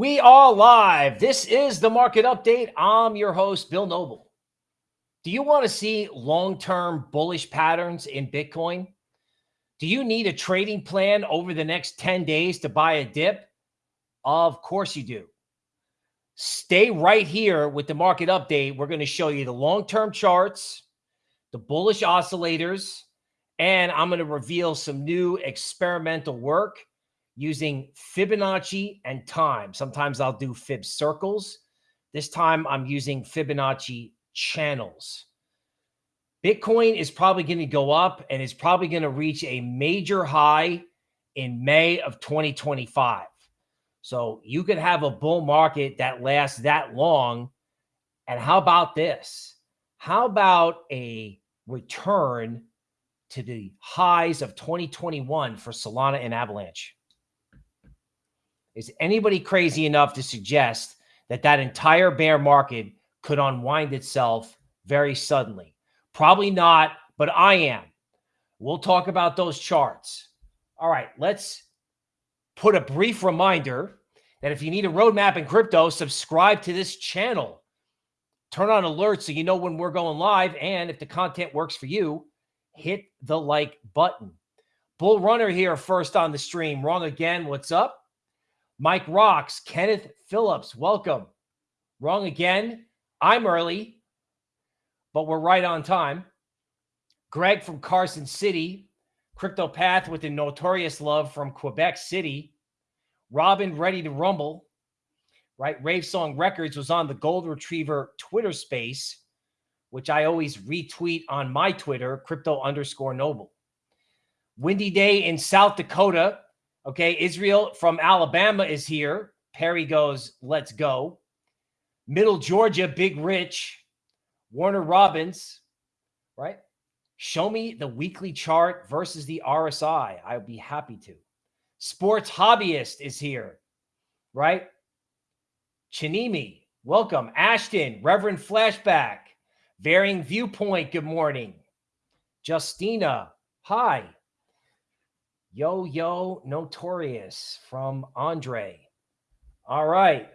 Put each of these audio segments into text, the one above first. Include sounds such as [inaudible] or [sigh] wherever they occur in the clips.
We are live. This is the market update. I'm your host, Bill Noble. Do you want to see long term bullish patterns in Bitcoin? Do you need a trading plan over the next 10 days to buy a dip? Of course you do. Stay right here with the market update. We're going to show you the long term charts, the bullish oscillators, and I'm going to reveal some new experimental work using Fibonacci and time. Sometimes I'll do Fib circles. This time I'm using Fibonacci channels. Bitcoin is probably going to go up and is probably going to reach a major high in May of 2025. So you could have a bull market that lasts that long. And how about this? How about a return to the highs of 2021 for Solana and Avalanche? Is anybody crazy enough to suggest that that entire bear market could unwind itself very suddenly? Probably not, but I am. We'll talk about those charts. All right, let's put a brief reminder that if you need a roadmap in crypto, subscribe to this channel. Turn on alerts so you know when we're going live. And if the content works for you, hit the like button. Bull Runner here first on the stream. Wrong again. What's up? Mike Rocks, Kenneth Phillips, welcome. Wrong again. I'm early, but we're right on time. Greg from Carson City, Crypto Path with the notorious love from Quebec City. Robin Ready to Rumble, right? Rave Song Records was on the Gold Retriever Twitter space, which I always retweet on my Twitter, crypto underscore noble. Windy day in South Dakota. Okay, Israel from Alabama is here. Perry goes, let's go. Middle Georgia, Big Rich, Warner Robins, right? Show me the weekly chart versus the RSI. I'd be happy to. Sports Hobbyist is here, right? Chinimi, welcome. Ashton, Reverend Flashback, Varying Viewpoint, good morning. Justina, hi. Yo, yo, notorious from Andre. All right.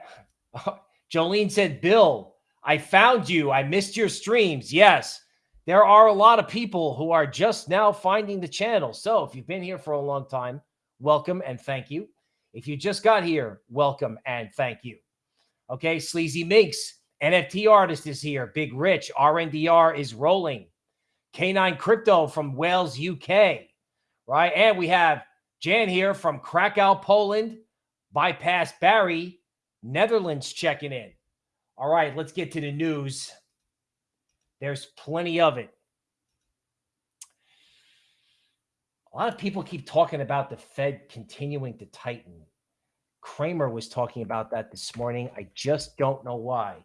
[laughs] Jolene said, Bill, I found you. I missed your streams. Yes, there are a lot of people who are just now finding the channel. So if you've been here for a long time, welcome and thank you. If you just got here, welcome and thank you. Okay, Sleazy Minx, NFT artist is here. Big Rich, RNDR is rolling. K9 Crypto from Wales, UK right? And we have Jan here from Krakow, Poland, bypass Barry, Netherlands checking in. All right, let's get to the news. There's plenty of it. A lot of people keep talking about the Fed continuing to tighten. Cramer was talking about that this morning. I just don't know why.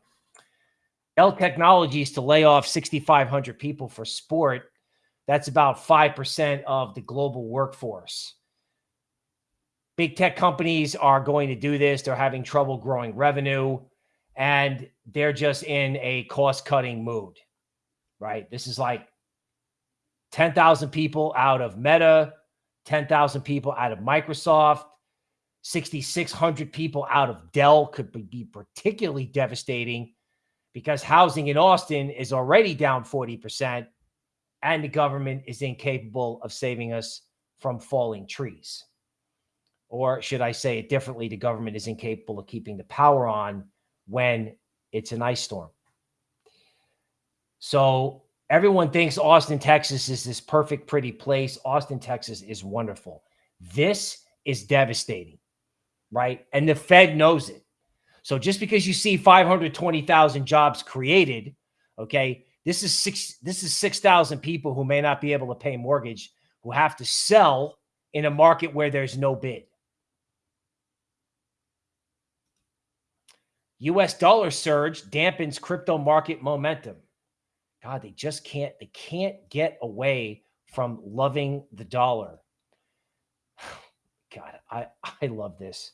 Dell Technologies to lay off 6,500 people for sport that's about 5% of the global workforce. Big tech companies are going to do this. They're having trouble growing revenue and they're just in a cost cutting mood, right? This is like 10,000 people out of Meta, 10,000 people out of Microsoft, 6,600 people out of Dell could be particularly devastating because housing in Austin is already down 40% and the government is incapable of saving us from falling trees. Or should I say it differently? The government is incapable of keeping the power on when it's an ice storm. So everyone thinks Austin, Texas is this perfect, pretty place. Austin, Texas is wonderful. This is devastating, right? And the Fed knows it. So just because you see 520,000 jobs created, okay, this is six. This is six thousand people who may not be able to pay mortgage, who have to sell in a market where there's no bid. U.S. dollar surge dampens crypto market momentum. God, they just can't. They can't get away from loving the dollar. [sighs] God, I I love this.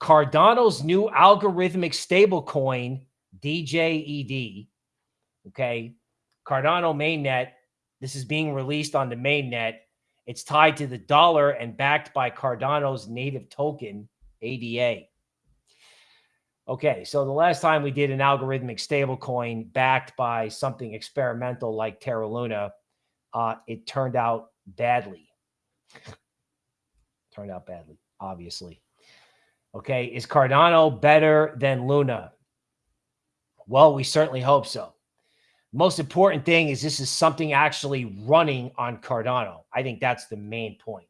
Cardano's new algorithmic stablecoin, DJED, Okay. Cardano mainnet. This is being released on the mainnet. It's tied to the dollar and backed by Cardano's native token, ADA. Okay, so the last time we did an algorithmic stablecoin backed by something experimental like Terra Luna, uh, it turned out badly. [laughs] turned out badly, obviously. Okay, is Cardano better than Luna? Well, we certainly hope so. Most important thing is this is something actually running on Cardano. I think that's the main point.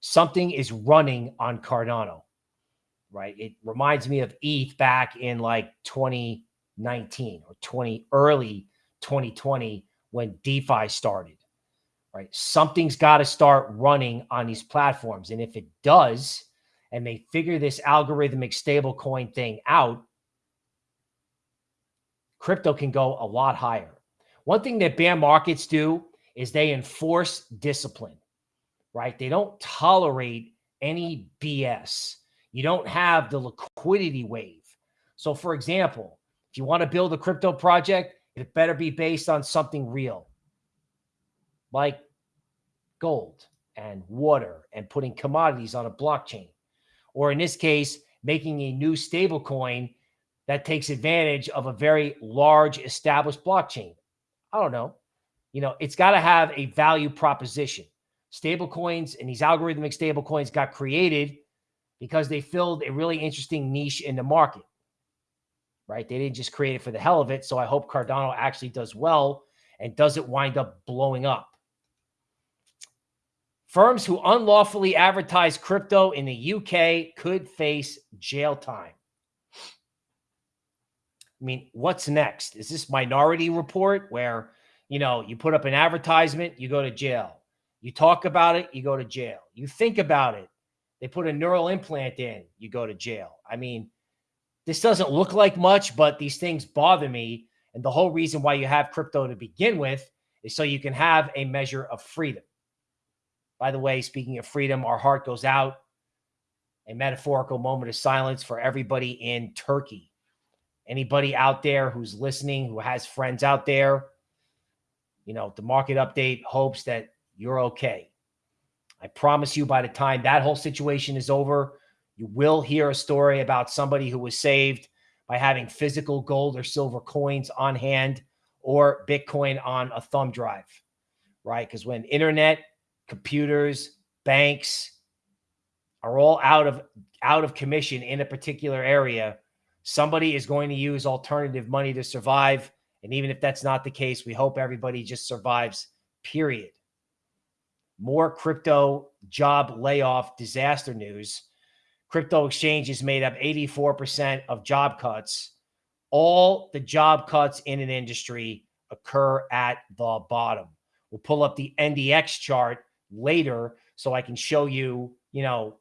Something is running on Cardano, right? It reminds me of ETH back in like 2019 or 20 early 2020 when DeFi started, right? Something's got to start running on these platforms. And if it does, and they figure this algorithmic stablecoin thing out, crypto can go a lot higher. One thing that bear markets do is they enforce discipline, right? They don't tolerate any BS. You don't have the liquidity wave. So, for example, if you want to build a crypto project, it better be based on something real, like gold and water and putting commodities on a blockchain. Or in this case, making a new stable coin that takes advantage of a very large established blockchain. I don't know. You know, it's got to have a value proposition. Stable coins and these algorithmic stable coins got created because they filled a really interesting niche in the market, right? They didn't just create it for the hell of it. So I hope Cardano actually does well and doesn't wind up blowing up. Firms who unlawfully advertise crypto in the UK could face jail time. I mean, what's next? Is this minority report where, you know, you put up an advertisement, you go to jail. You talk about it, you go to jail. You think about it, they put a neural implant in, you go to jail. I mean, this doesn't look like much, but these things bother me. And the whole reason why you have crypto to begin with is so you can have a measure of freedom. By the way, speaking of freedom, our heart goes out. A metaphorical moment of silence for everybody in Turkey Anybody out there who's listening, who has friends out there, you know, the market update hopes that you're okay. I promise you, by the time that whole situation is over, you will hear a story about somebody who was saved by having physical gold or silver coins on hand or Bitcoin on a thumb drive, right? Because when internet, computers, banks are all out of out of commission in a particular area, somebody is going to use alternative money to survive. And even if that's not the case, we hope everybody just survives, period. More crypto job layoff disaster news. Crypto exchanges made up 84% of job cuts. All the job cuts in an industry occur at the bottom. We'll pull up the NDX chart later so I can show you, you know,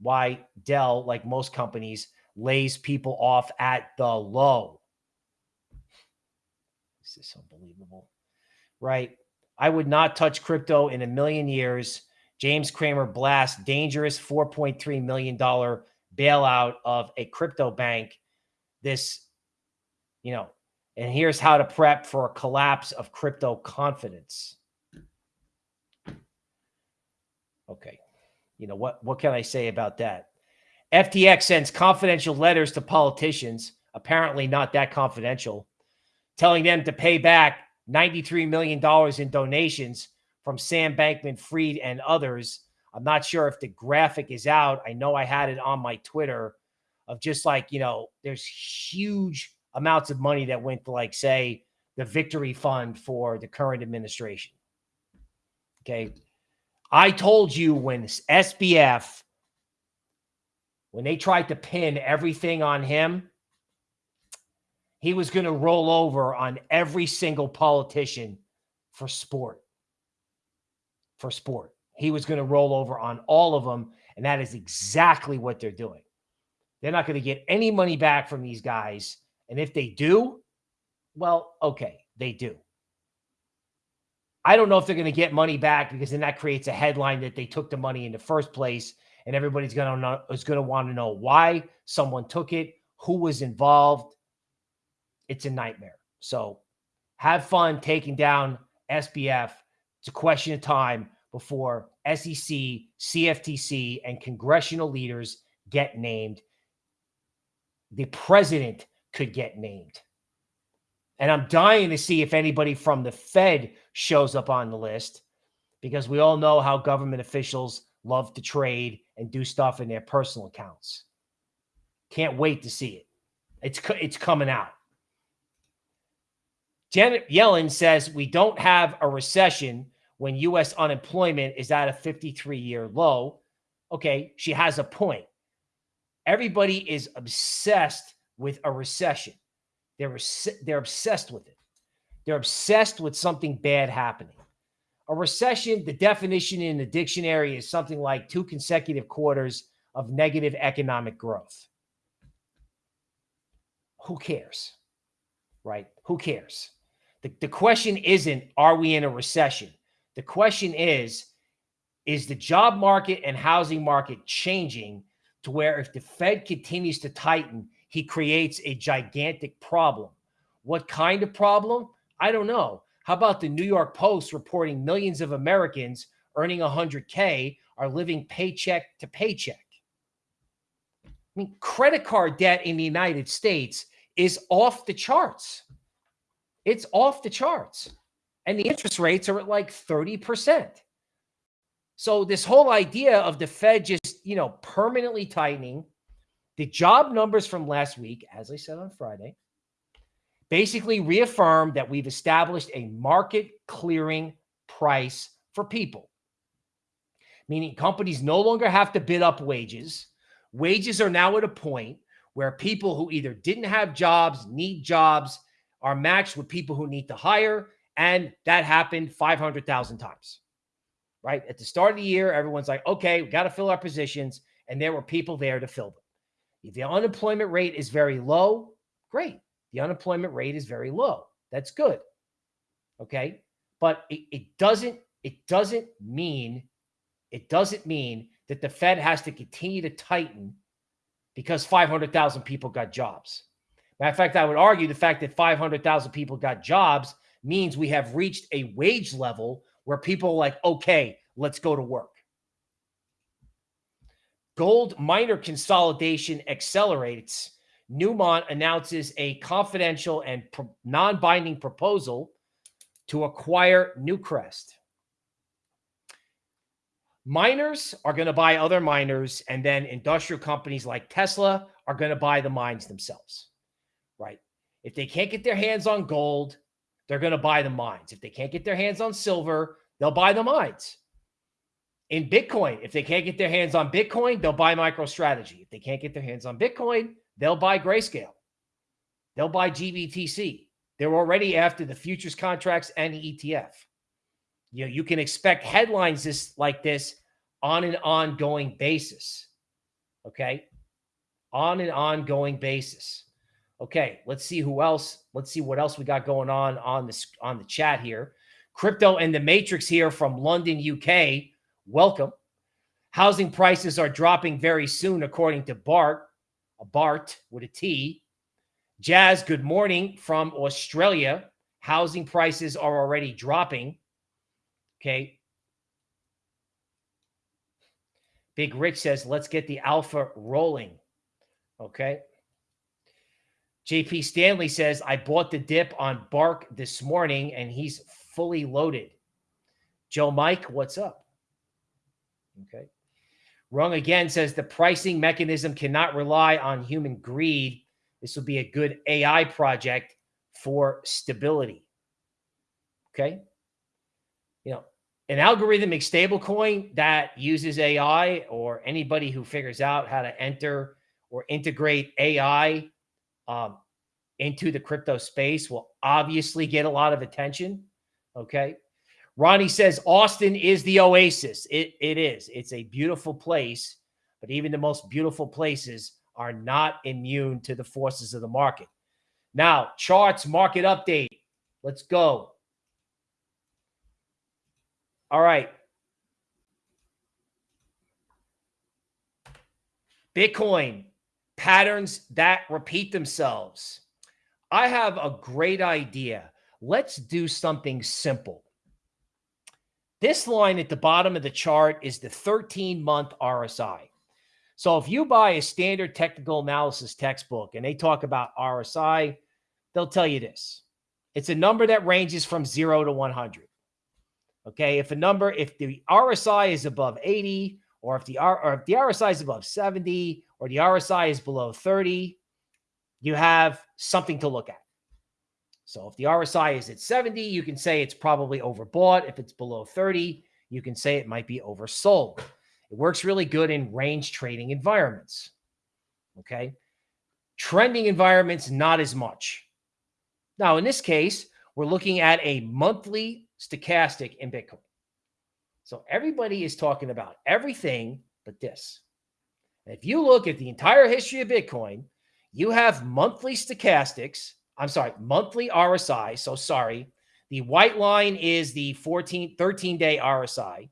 why Dell, like most companies, lays people off at the low. This is unbelievable, right? I would not touch crypto in a million years. James Cramer blasts dangerous $4.3 million bailout of a crypto bank. This, you know, and here's how to prep for a collapse of crypto confidence. Okay. You know, what, what can I say about that? FTX sends confidential letters to politicians, apparently not that confidential, telling them to pay back $93 million in donations from Sam Bankman Fried and others. I'm not sure if the graphic is out. I know I had it on my Twitter of just like, you know, there's huge amounts of money that went to, like, say, the victory fund for the current administration. Okay. I told you when SBF when they tried to pin everything on him, he was going to roll over on every single politician for sport. For sport. He was going to roll over on all of them. And that is exactly what they're doing. They're not going to get any money back from these guys. And if they do, well, okay, they do. I don't know if they're going to get money back because then that creates a headline that they took the money in the first place and everybody's going to know is going to want to know why someone took it, who was involved. It's a nightmare. So have fun taking down SBF. It's a question of time before SEC, CFTC, and congressional leaders get named. the president could get named. And I'm dying to see if anybody from the Fed shows up on the list because we all know how government officials love to trade and do stuff in their personal accounts. Can't wait to see it. It's it's coming out. Janet Yellen says we don't have a recession when US unemployment is at a 53 year low. Okay, she has a point. Everybody is obsessed with a recession. They're, they're obsessed with it. They're obsessed with something bad happening. A recession, the definition in the dictionary is something like two consecutive quarters of negative economic growth. Who cares? Right? Who cares? The, the question isn't, are we in a recession? The question is, is the job market and housing market changing to where if the Fed continues to tighten, he creates a gigantic problem. What kind of problem? I don't know. How about the New York Post reporting millions of Americans earning 100K are living paycheck to paycheck? I mean, credit card debt in the United States is off the charts. It's off the charts. And the interest rates are at like 30%. So this whole idea of the Fed just, you know, permanently tightening, the job numbers from last week, as I said on Friday, basically reaffirmed that we've established a market clearing price for people, meaning companies no longer have to bid up wages. Wages are now at a point where people who either didn't have jobs, need jobs, are matched with people who need to hire. And that happened 500,000 times, right? At the start of the year, everyone's like, okay, we got to fill our positions. And there were people there to fill them. If the unemployment rate is very low, great. The unemployment rate is very low. That's good. Okay. But it, it doesn't, it doesn't mean, it doesn't mean that the Fed has to continue to tighten because 500,000 people got jobs. Matter of fact, I would argue the fact that 500,000 people got jobs means we have reached a wage level where people are like, okay, let's go to work. Gold miner consolidation accelerates. Newmont announces a confidential and pro- non binding proposal to acquire Newcrest. Miners are going to buy other miners, and then industrial companies like Tesla are going to buy the mines themselves, right? If they can't get their hands on gold, they're going to buy the mines. If they can't get their hands on silver, they'll buy the mines in Bitcoin. If they can't get their hands on Bitcoin, they'll buy MicroStrategy. If they can't get their hands on Bitcoin, they'll buy Grayscale. They'll buy GBTC. They're already after the futures contracts and the ETF. You know, you can expect headlines this like this on an ongoing basis. Okay. On an ongoing basis. Okay, let's see who else. Let's see what else we got going on on this on the chat here. Crypto and the Matrix here from London, UK welcome. Housing prices are dropping very soon, according to Bart, Bart with a T. Jazz, good morning from Australia. Housing prices are already dropping. Okay. Big Rich says, let's get the alpha rolling. Okay. JP Stanley says, I bought the dip on Bark this morning and he's fully loaded. Joe Mike, what's up? Okay. Wrong again says the pricing mechanism cannot rely on human greed. This will be a good AI project for stability. Okay. You know, an algorithmic stablecoin that uses AI or anybody who figures out how to enter or integrate AI um, into the crypto space will obviously get a lot of attention. Okay. Ronnie says Austin is the oasis. It, it is. It's a beautiful place, but even the most beautiful places are not immune to the forces of the market. Now, charts, market update. Let's go. All right. Bitcoin patterns that repeat themselves. I have a great idea. Let's do something simple. This line at the bottom of the chart is the 13 month RSI. So if you buy a standard technical analysis textbook and they talk about RSI, they'll tell you this. It's a number that ranges from 0 to 100. Okay, if a number if the RSI is above 80 or if the R or if the RSI is above 70 or the RSI is below 30, you have something to look at. So if the RSI is at 70, you can say it's probably overbought. If it's below 30, you can say it might be oversold. It works really good in range trading environments. Okay. Trending environments, not as much. Now, in this case, we're looking at a monthly stochastic in Bitcoin. So everybody is talking about everything but this. if you look at the entire history of Bitcoin, you have monthly stochastics I'm sorry, monthly RSI. So sorry. The white line is the 14, 13 day RSI.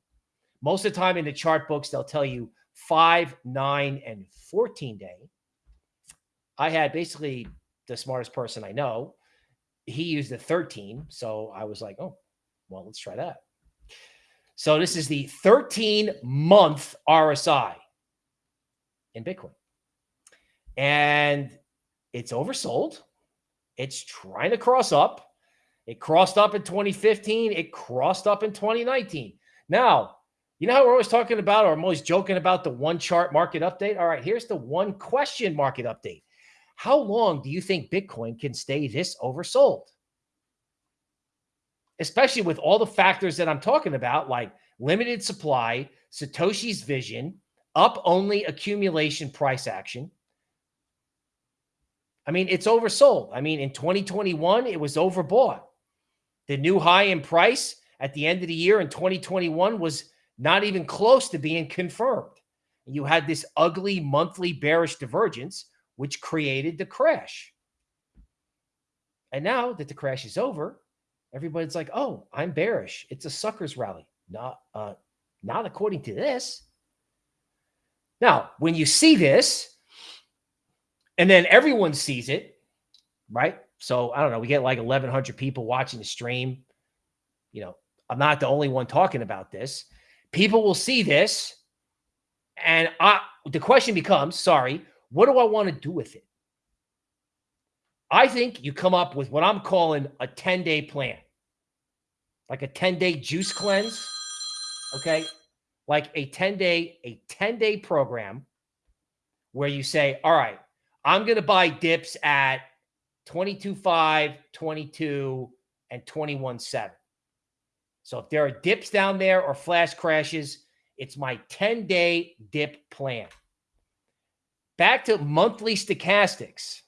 Most of the time in the chart books, they'll tell you five, nine, and 14 day. I had basically the smartest person I know. He used the 13. So I was like, oh, well, let's try that. So this is the 13 month RSI in Bitcoin. And it's oversold. It's trying to cross up. It crossed up in 2015. It crossed up in 2019. Now, you know how we're always talking about, or I'm always joking about the one chart market update? All right, here's the one question market update. How long do you think Bitcoin can stay this oversold? Especially with all the factors that I'm talking about, like limited supply, Satoshi's vision, up only accumulation price action, I mean, it's oversold. I mean, in 2021, it was overbought. The new high in price at the end of the year in 2021 was not even close to being confirmed. You had this ugly monthly bearish divergence, which created the crash. And now that the crash is over, everybody's like, "Oh, I'm bearish. It's a suckers rally." Not, uh, not according to this. Now, when you see this, and then everyone sees it, right? So I don't know. We get like 1,100 people watching the stream. You know, I'm not the only one talking about this. People will see this, and I. The question becomes, sorry, what do I want to do with it? I think you come up with what I'm calling a 10 day plan, like a 10 day juice cleanse. Okay. Like a 10 day, a 10 day program where you say, all right, I'm going to buy dips at 22.5, 22, and 21.7. So if there are dips down there or flash crashes, it's my 10 day dip plan. Back to monthly stochastics.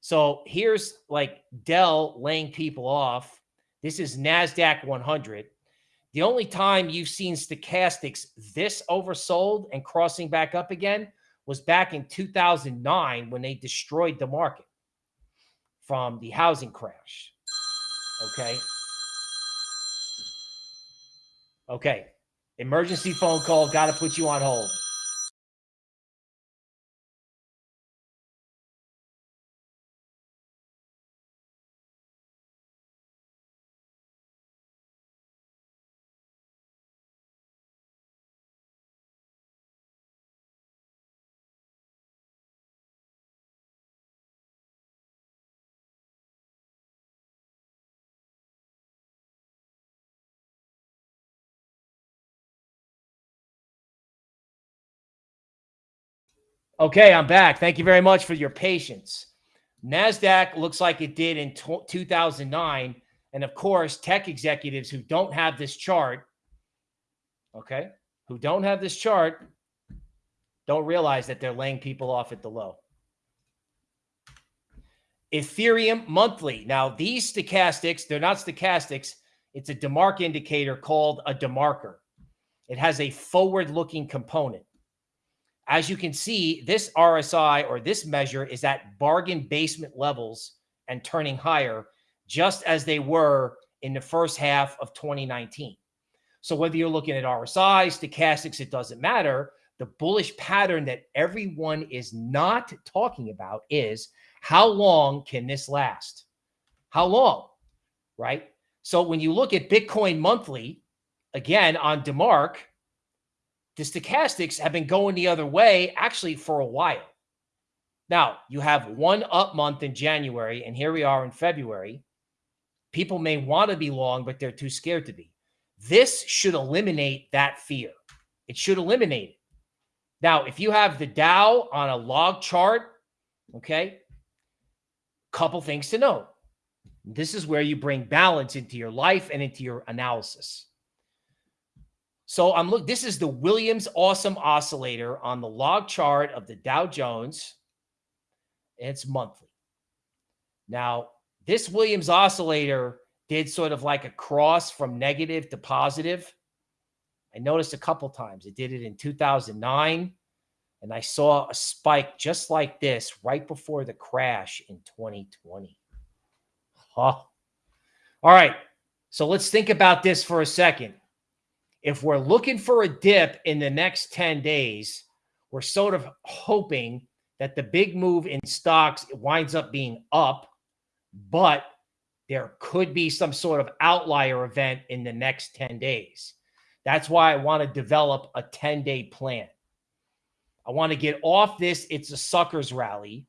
So here's like Dell laying people off. This is NASDAQ 100. The only time you've seen stochastics this oversold and crossing back up again was back in 2009 when they destroyed the market from the housing crash. Okay. Okay. Emergency phone call. Got to put you on hold. Okay, I'm back. Thank you very much for your patience. NASDAQ looks like it did in 2009. And of course, tech executives who don't have this chart, okay, who don't have this chart, don't realize that they're laying people off at the low. Ethereum monthly. Now, these stochastics, they're not stochastics. It's a DeMark indicator called a DeMarker. It has a forward looking component. As you can see, this RSI or this measure is at bargain basement levels and turning higher, just as they were in the first half of 2019. So whether you're looking at RSI, stochastics, it doesn't matter. The bullish pattern that everyone is not talking about is how long can this last? How long? Right? So when you look at Bitcoin monthly, again on DeMark, the stochastics have been going the other way actually for a while. Now, you have one up month in January, and here we are in February. People may want to be long, but they're too scared to be. This should eliminate that fear. It should eliminate it. Now, if you have the Dow on a log chart, okay, couple things to know. This is where you bring balance into your life and into your analysis. So I'm look. This is the Williams Awesome Oscillator on the log chart of the Dow Jones. It's monthly. Now, this Williams Oscillator did sort of like a cross from negative to positive. I noticed a couple times. It did it in 2009, and I saw a spike just like this right before the crash in 2020. Huh. All right. So let's think about this for a second if we're looking for a dip in the next 10 days, we're sort of hoping that the big move in stocks winds up being up, but there could be some sort of outlier event in the next 10 days. That's why I want to develop a 10 day plan. I want to get off this. It's a suckers rally.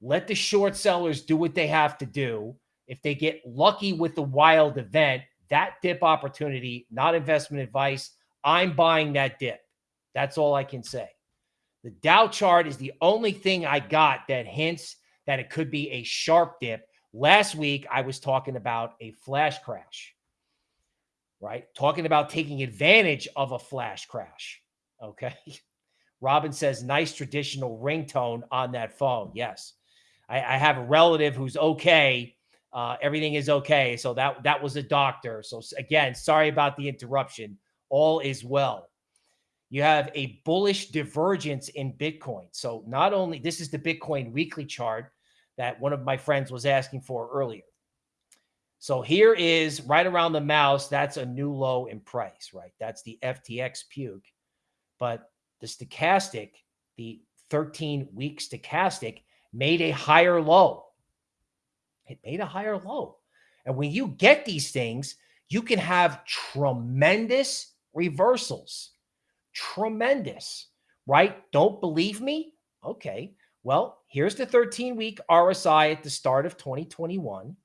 Let the short sellers do what they have to do. If they get lucky with the wild event, that dip opportunity, not investment advice. I'm buying that dip. That's all I can say. The Dow chart is the only thing I got that hints that it could be a sharp dip. Last week, I was talking about a flash crash, right? Talking about taking advantage of a flash crash. Okay. [laughs] Robin says, nice traditional ringtone on that phone. Yes. I, I have a relative who's okay uh, everything is okay. So that that was a doctor. So again, sorry about the interruption. All is well. You have a bullish divergence in Bitcoin. So not only this is the Bitcoin weekly chart that one of my friends was asking for earlier. So here is right around the mouse. That's a new low in price, right? That's the FTX puke. But the stochastic, the 13 week stochastic, made a higher low it made a higher low. And when you get these things, you can have tremendous reversals. Tremendous, right? Don't believe me? Okay. Well, here's the 13 week RSI at the start of 2021.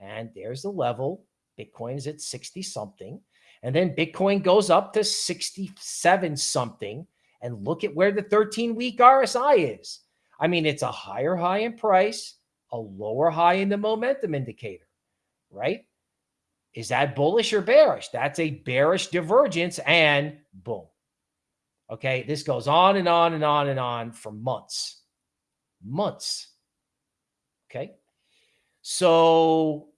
And there's the level. Bitcoin is at 60 something. And then Bitcoin goes up to 67 something. And look at where the 13 week RSI is. I mean, it's a higher high in price a lower high in the momentum indicator, right? Is that bullish or bearish? That's a bearish divergence and boom. Okay, this goes on and on and on and on for months. Months. Okay. So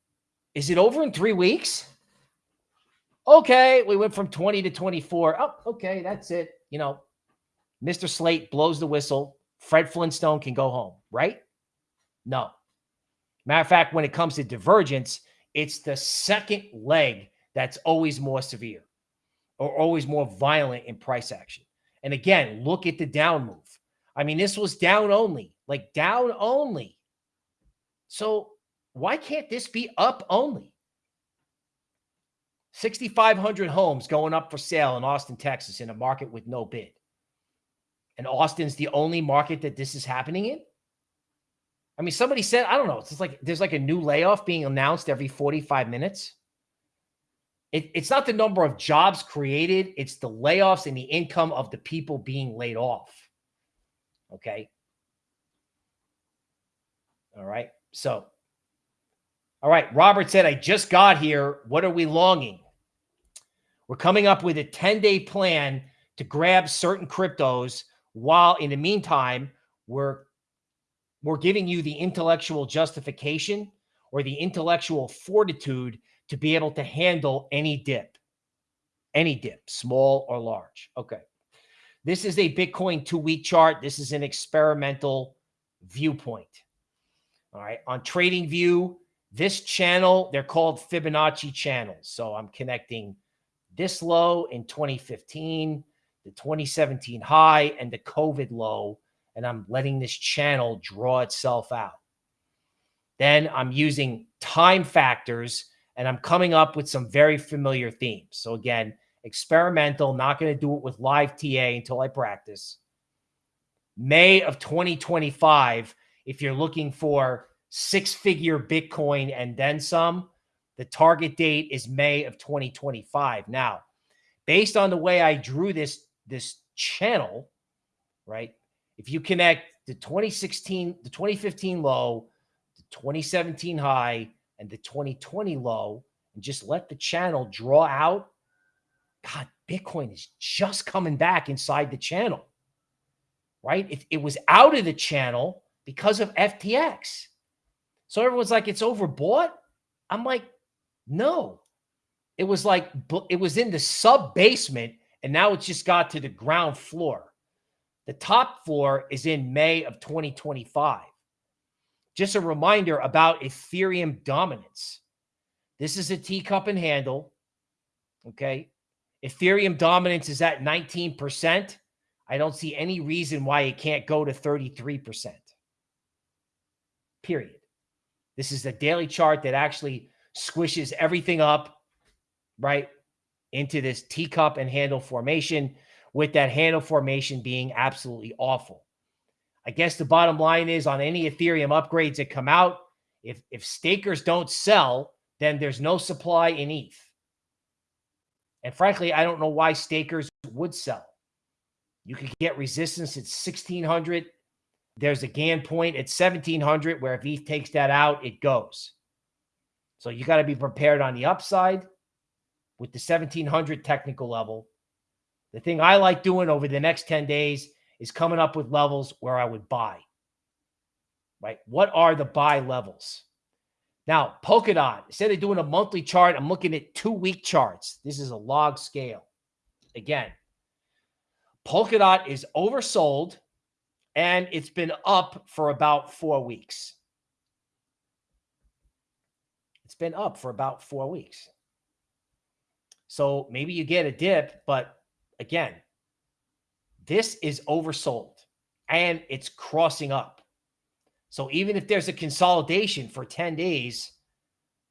is it over in three weeks? Okay, we went from 20 to 24. Oh, okay, that's it. You know, Mr. Slate blows the whistle. Fred Flintstone can go home, right? No. Matter of fact, when it comes to divergence, it's the second leg that's always more severe or always more violent in price action. And again, look at the down move. I mean, this was down only, like down only. So why can't this be up only? 6,500 homes going up for sale in Austin, Texas, in a market with no bid. And Austin's the only market that this is happening in? I mean, somebody said, I don't know, it's like there's like a new layoff being announced every 45 minutes. It, it's not the number of jobs created, it's the layoffs and the income of the people being laid off. Okay. All right. So, all right. Robert said, I just got here. What are we longing? We're coming up with a 10 day plan to grab certain cryptos while in the meantime, we're we're giving you the intellectual justification or the intellectual fortitude to be able to handle any dip, any dip, small or large. Okay. This is a Bitcoin two week chart. This is an experimental viewpoint. All right. On TradingView, this channel, they're called Fibonacci channels. So I'm connecting this low in 2015, the 2017 high, and the COVID low and I'm letting this channel draw itself out. Then I'm using time factors and I'm coming up with some very familiar themes. So again, experimental, not going to do it with live TA until I practice. May of 2025, if you're looking for six figure Bitcoin and then some, the target date is May of 2025. Now, based on the way I drew this, this channel, right? If you connect the 2016, the 2015 low, the 2017 high, and the 2020 low, and just let the channel draw out, God, Bitcoin is just coming back inside the channel, right? It, it was out of the channel because of FTX. So everyone's like, it's overbought. I'm like, no, it was like, it was in the sub basement and now it's just got to the ground floor. The top floor is in May of 2025. Just a reminder about Ethereum dominance. This is a teacup and handle. Okay. Ethereum dominance is at 19%. I don't see any reason why it can't go to 33%. Period. This is a daily chart that actually squishes everything up, right, into this teacup and handle formation, with that handle formation being absolutely awful. I guess the bottom line is on any Ethereum upgrades that come out, if if stakers don't sell, then there's no supply in ETH. And frankly, I don't know why stakers would sell. You could get resistance at 1600. There's a Gann point at 1700 where if ETH takes that out, it goes. So you got to be prepared on the upside with the 1700 technical level. The thing I like doing over the next 10 days is coming up with levels where I would buy. Right? What are the buy levels? Now, Polkadot, instead of doing a monthly chart, I'm looking at two week charts. This is a log scale. Again, Polkadot is oversold and it's been up for about four weeks. It's been up for about four weeks. So maybe you get a dip, but again, this is oversold and it's crossing up. So even if there's a consolidation for 10 days,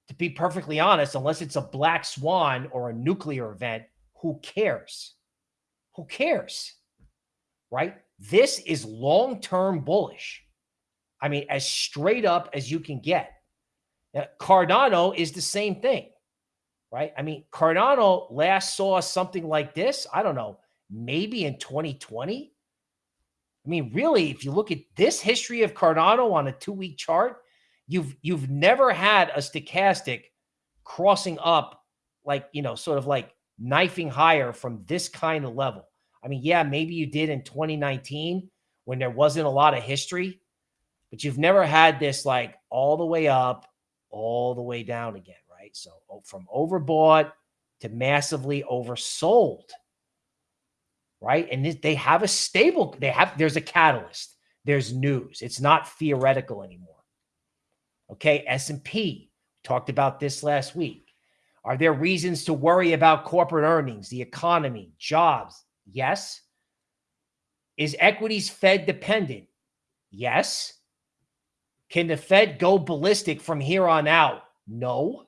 to be perfectly honest, unless it's a black swan or a nuclear event, who cares? Who cares? Right? This is long term bullish. I mean, as straight up as you can get. Cardano is the same thing, right? I mean, Cardano last saw something like this. I don't know, maybe in 2020. I mean, really, if you look at this history of Cardano on a two-week chart, you've you've never had a stochastic crossing up like, you know, sort of like knifing higher from this kind of level. I mean, yeah, maybe you did in 2019 when there wasn't a lot of history, but you've never had this like all the way up, all the way down again? So from overbought to massively oversold right? And they have a stable, they have, there's a catalyst. There's news. It's not theoretical anymore. Okay, S&P, talked about this last week. Are there reasons to worry about corporate earnings, the economy, jobs? Yes. Is equities Fed dependent? Yes. Can the Fed go ballistic from here on out? No.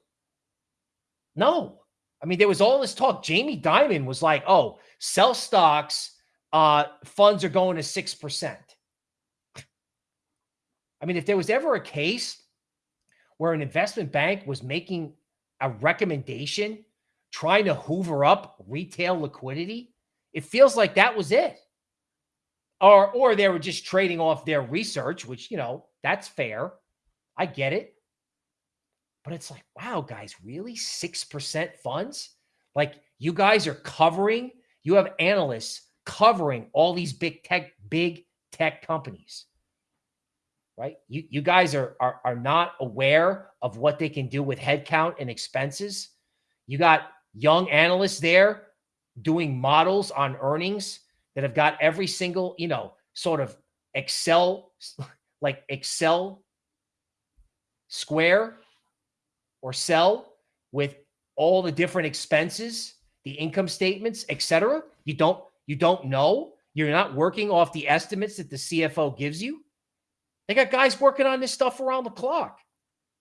No. I mean, there was all this talk. Jamie Dimon was like, oh, sell stocks, uh, funds are going to 6%. I mean, if there was ever a case where an investment bank was making a recommendation trying to hoover up retail liquidity, it feels like that was it. Or, or they were just trading off their research, which, you know, that's fair. I get it. But it's like, wow, guys, really? 6% funds? Like you guys are covering, you have analysts covering all these big tech, big tech companies. Right? You you guys are, are are not aware of what they can do with headcount and expenses. You got young analysts there doing models on earnings that have got every single, you know, sort of Excel, [laughs] like Excel square or sell with all the different expenses, the income statements, etc. You don't you don't know. You're not working off the estimates that the CFO gives you. They got guys working on this stuff around the clock.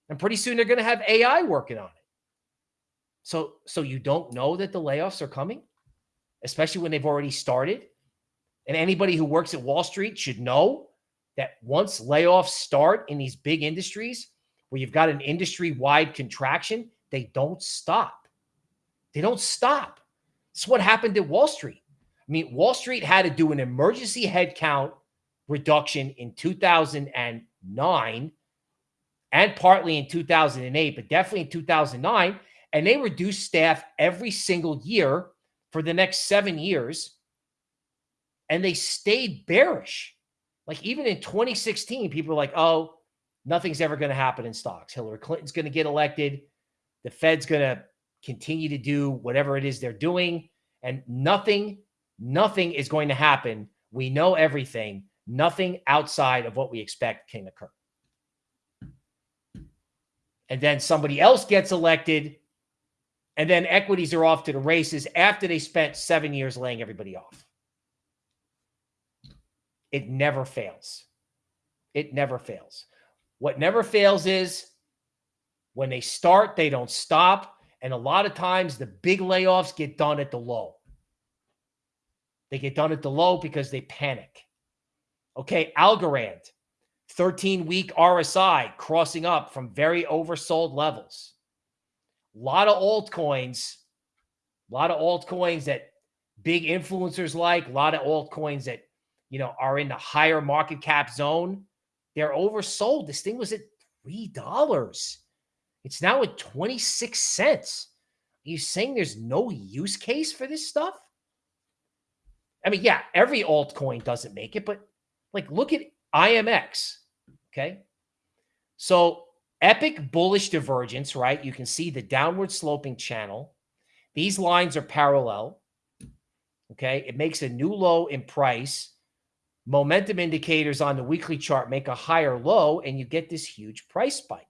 And pretty soon they're going to have AI working on it. So so you don't know that the layoffs are coming? especially when they've already started. And anybody who works at Wall Street should know that once layoffs start in these big industries where you've got an industry wide contraction, they don't stop. They don't stop. It's what happened at Wall Street. I mean, Wall Street had to do an emergency headcount reduction in 2009 and partly in 2008, but definitely in 2009. And they reduced staff every single year for the next seven years. And they stayed bearish. Like even in 2016, people were like, oh, nothing's ever going to happen in stocks. Hillary Clinton's going to get elected. The Fed's going to continue to do whatever it is they're doing. And nothing, nothing is going to happen. We know everything. Nothing outside of what we expect can occur. And then somebody else gets elected. And then equities are off to the races after they spent seven years laying everybody off. It never fails. It never fails. What never fails is when they start, they don't stop. And a lot of times the big layoffs get done at the low. They get done at the low because they panic. Okay, Algorand, 13 week RSI crossing up from very oversold levels. A lot of altcoins, a lot of altcoins that big influencers like, a lot of altcoins that, you know, are in the higher market cap zone. They're oversold. This thing was at $3. It's now at 26 cents. Are you saying there's no use case for this stuff? I mean, yeah, every altcoin doesn't make it, but like look at IMX. Okay. So epic bullish divergence, right? You can see the downward sloping channel. These lines are parallel. Okay. It makes a new low in price. Momentum indicators on the weekly chart make a higher low, and you get this huge price spike.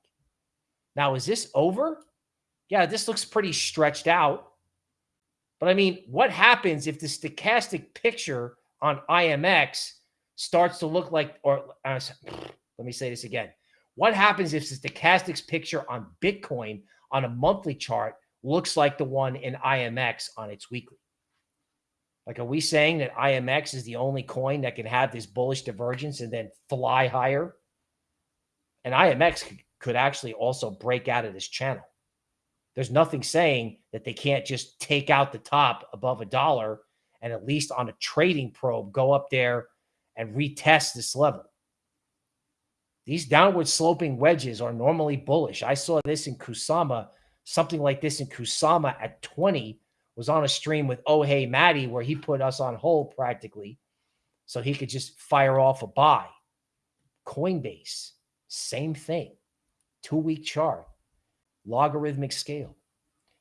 Now, is this over? Yeah, this looks pretty stretched out. But I mean, what happens if the stochastic picture on IMX starts to look like, or uh, let me say this again. What happens if the stochastics picture on Bitcoin on a monthly chart looks like the one in IMX on its weekly? Like, are we saying that IMX is the only coin that can have this bullish divergence and then fly higher? And IMX could actually also break out of this channel. There's nothing saying that they can't just take out the top above a dollar and at least on a trading probe go up there and retest this level. These downward sloping wedges are normally bullish. I saw this in Kusama, something like this in Kusama at 20 was on a stream with Oh Hey Maddie where he put us on hold practically so he could just fire off a buy. Coinbase, same thing two week chart, logarithmic scale.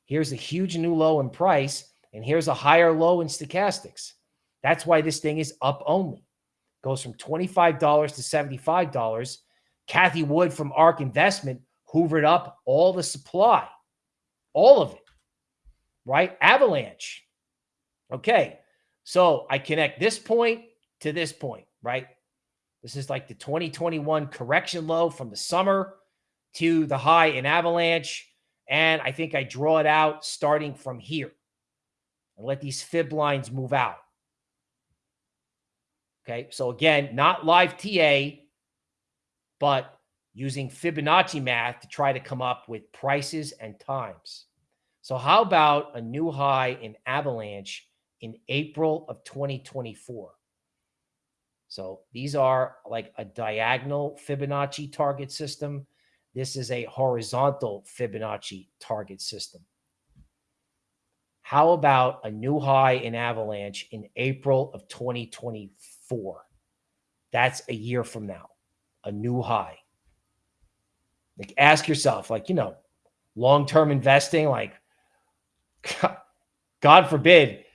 Here's a huge new low in price, and here's a higher low in stochastics. That's why this thing is up only. Goes from $25 to $75. Cathie Wood from ARK Investment hoovered up all the supply, all of it, right? Avalanche. Okay. So I connect this point to this point, right? This is like the 2021 correction low from the summer to the high in Avalanche. And I think I draw it out starting from here and let these fib lines move out. Okay. So again, not live TA, but using Fibonacci math to try to come up with prices and times. So how about a new high in Avalanche in April of 2024? So these are like a diagonal Fibonacci target system. This is a horizontal Fibonacci target system. How about a new high in Avalanche in April of 2024? That's a year from now, a new high. Like ask yourself, like, you know, long-term investing, like [laughs] God forbid,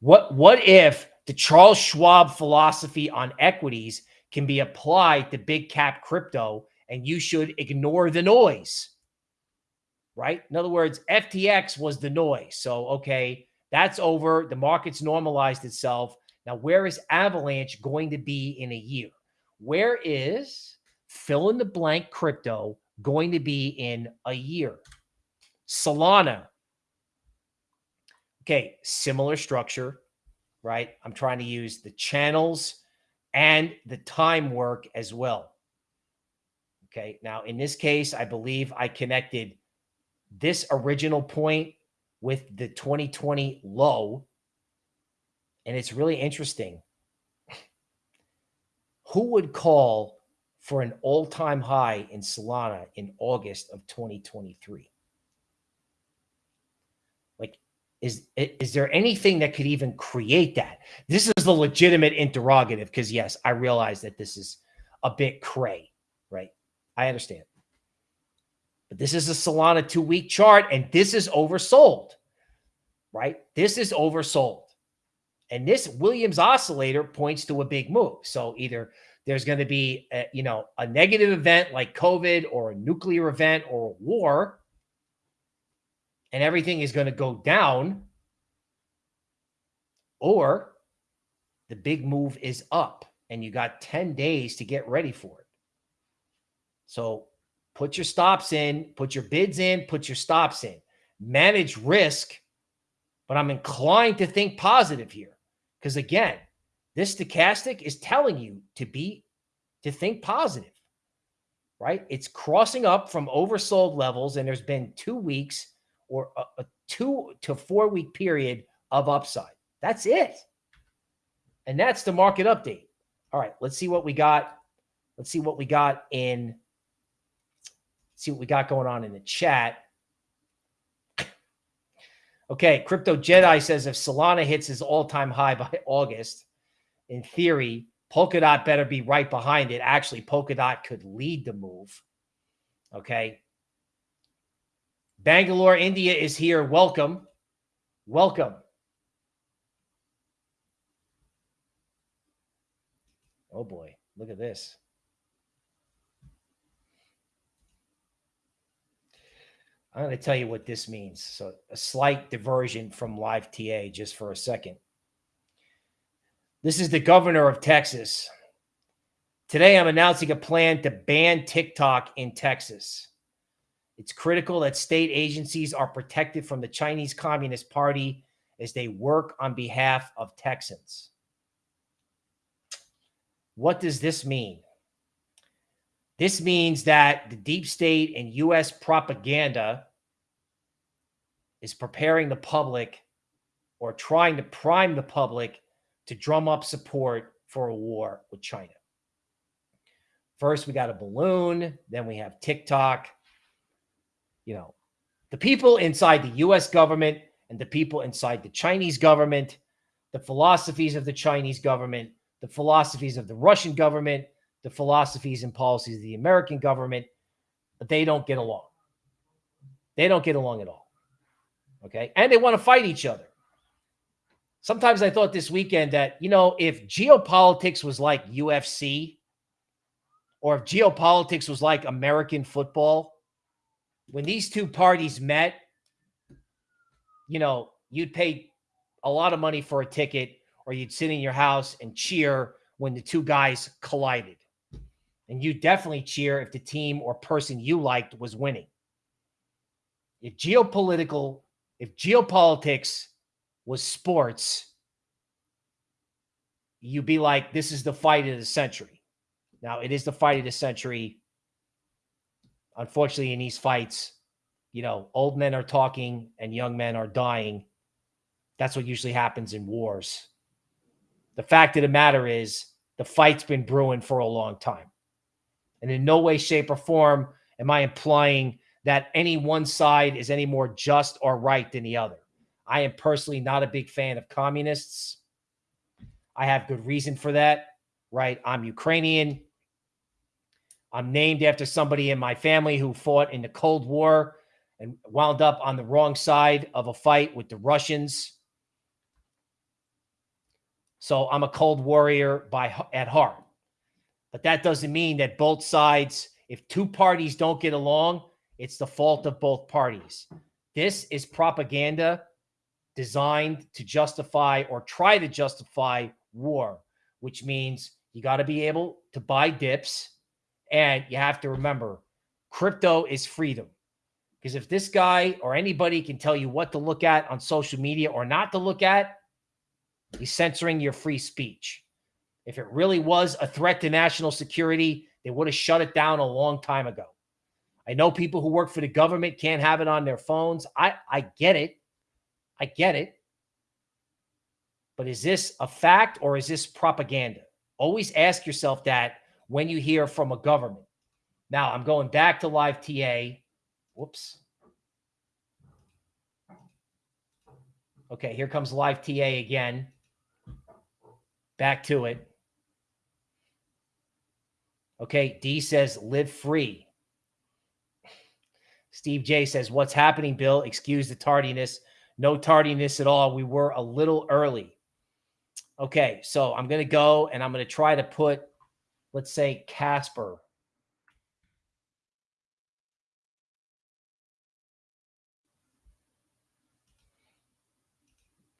what what if the Charles Schwab philosophy on equities can be applied to big cap crypto and you should ignore the noise. Right? In other words, FTX was the noise. So, okay, that's over. The market's normalized itself. Now, where is Avalanche going to be in a year? Where is fill in the blank crypto going to be in a year? Solana. Okay, similar structure, right? I'm trying to use the channels and the time work as well. Okay. Now, in this case, I believe I connected this original point with the 2020 low. And it's really interesting. [laughs] Who would call for an all time high in Solana in August of 2023? Like, is, is there anything that could even create that? This is the legitimate interrogative because, yes, I realize that this is a bit cray, right? I understand. But this is a Solana two week chart and this is oversold, right? This is oversold. And this Williams oscillator points to a big move. So either there's going to be, a, you know, a negative event like COVID or a nuclear event or a war, and everything is going to go down, or the big move is up and you got 10 days to get ready for it. So put your stops in, put your bids in, put your stops in, manage risk. But I'm inclined to think positive here because, again, this stochastic is telling you to be to think positive, right? It's crossing up from oversold levels, and there's been two weeks or a, a two to four week period of upside. That's it. And that's the market update. All right, let's see what we got. Let's see what we got in see what we got going on in the chat. Okay, Crypto Jedi says if Solana hits his all-time high by [laughs] August, in theory, Polkadot better be right behind it. Actually, Polkadot could lead the move. Okay. Bangalore, India is here. Welcome. Welcome. Oh boy, look at this. I'm going to tell you what this means. So, a slight diversion from live TA just for a second. This is the governor of Texas. Today, I'm announcing a plan to ban TikTok in Texas. It's critical that state agencies are protected from the Chinese Communist Party as they work on behalf of Texans. What does this mean? This means that the deep state and U.S. propaganda is preparing the public or trying to prime the public to drum up support for a war with China. First, we got a balloon, then we have TikTok. You know, the people inside the US government and the people inside the Chinese government, the philosophies of the Chinese government, the philosophies of the Russian government, the philosophies and policies of the American government, they don't get along. They don't get along at all. Okay. And they want to fight each other. Sometimes I thought this weekend that, you know, if geopolitics was like UFC or if geopolitics was like American football, when these two parties met, you know, you'd pay a lot of money for a ticket or you'd sit in your house and cheer when the two guys collided. And you definitely cheer if the team or person you liked was winning. If geopolitical, if geopolitics was sports, you'd be like, this is the fight of the century. Now, it is the fight of the century. Unfortunately, in these fights, you know, old men are talking and young men are dying. That's what usually happens in wars. The fact of the matter is, the fight's been brewing for a long time. And in no way, shape, or form am I implying that any one side is any more just or right than the other. I am personally not a big fan of communists. I have good reason for that, right? I'm Ukrainian. I'm named after somebody in my family who fought in the Cold War and wound up on the wrong side of a fight with the Russians. So I'm a cold warrior by at heart. But that doesn't mean that both sides, if two parties don't get along, it's the fault of both parties. This is propaganda designed to justify or try to justify war, which means you got to be able to buy dips. And you have to remember crypto is freedom. Because if this guy or anybody can tell you what to look at on social media or not to look at, He's censoring your free speech. If it really was a threat to national security, they would have shut it down a long time ago. I know people who work for the government can't have it on their phones. I, I get it. I get it. But is this a fact or is this propaganda? Always ask yourself that when you hear from a government. Now, I'm going back to live TA. Whoops. Okay, here comes live TA again. Back to it. Okay, D says live free. Steve J says, What's happening, Bill? Excuse the tardiness. No tardiness at all. We were a little early. Okay, so I'm going to go and I'm going to try to put, let's say, Casper.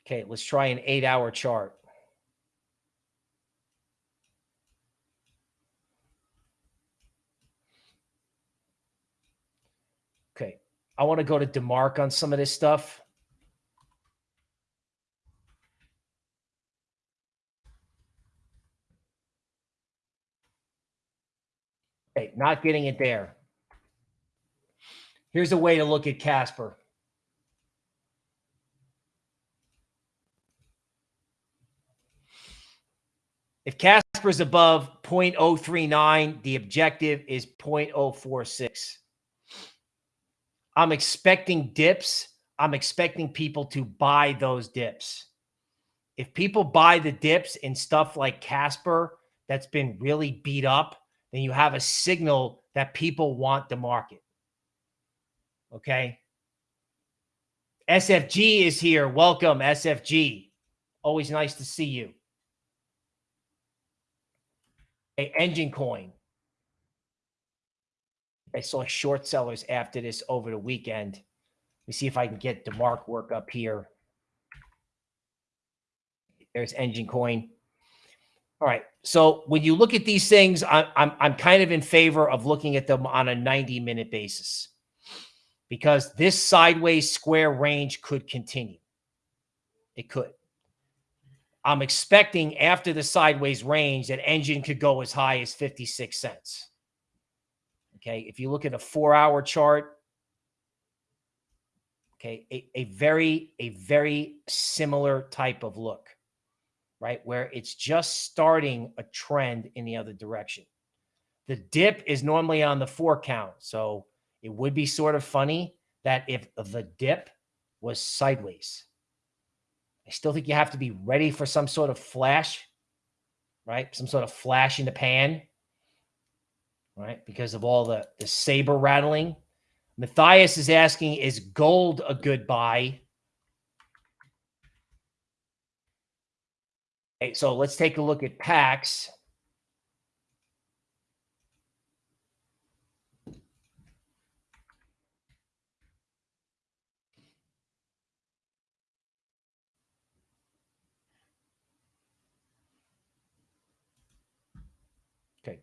Okay, let's try an eight hour chart. Okay, I want to go to DeMark on some of this stuff. Not getting it there. Here's a way to look at Casper. If Casper's above 0.039, the objective is 0.046. I'm expecting dips. I'm expecting people to buy those dips. If people buy the dips in stuff like Casper that's been really beat up, then you have a signal that people want the market. Okay. SFG is here. Welcome, SFG. Always nice to see you. A Enjin coin. I saw short sellers after this over the weekend. Let me see if I can get the mark work up here. There's Enjin coin. All right. So when you look at these things, I, I'm I'm kind of in favor of looking at them on a 90 minute basis because this sideways square range could continue. It could. I'm expecting after the sideways range that Enjin could go as high as 56 cents. Okay. If you look at a four hour chart, okay, a, a very, a very similar type of look, right? Where it's just starting a trend in the other direction. The dip is normally on the four count. So it would be sort of funny that if the dip was sideways, I still think you have to be ready for some sort of flash, right? Some sort of flash in the pan, right? Because of all the, the saber rattling. Matthias is asking, is gold a good buy? So let's take a look at PAX. Okay.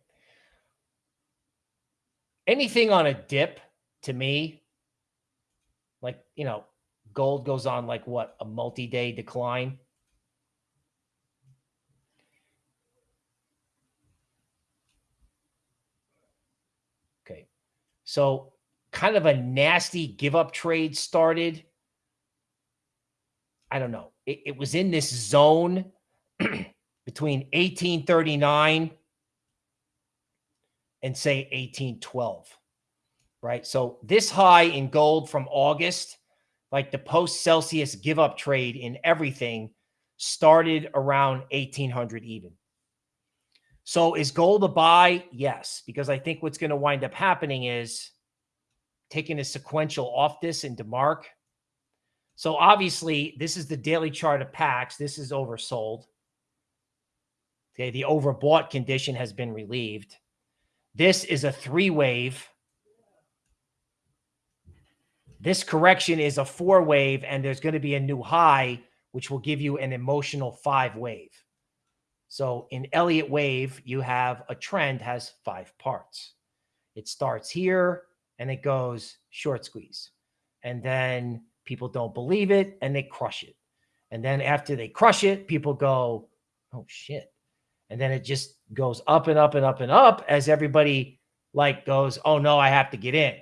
Anything on a dip to me, like, you know, gold goes on like what, a multi day decline. Okay. So, kind of a nasty give up trade started. I don't know. It, it was in this zone [clears throat] between 1839 and say 1812, right? So this high in gold from August, like the post Celsius give up trade in everything started around 1800 even. So is gold a buy? Yes, because I think what's going to wind up happening is taking a sequential off this into mark. So obviously, this is the daily chart of PAX. This is oversold. Okay, the overbought condition has been relieved. This is a three wave. This correction is a four wave, and there's going to be a new high, which will give you an emotional five wave. So in Elliott wave, you have a trend has five parts. It starts here and it goes short squeeze. And then people don't believe it and they crush it. And then after they crush it, people go, oh shit. And then it just goes up and up and up and up as everybody like goes, oh no, I have to get in.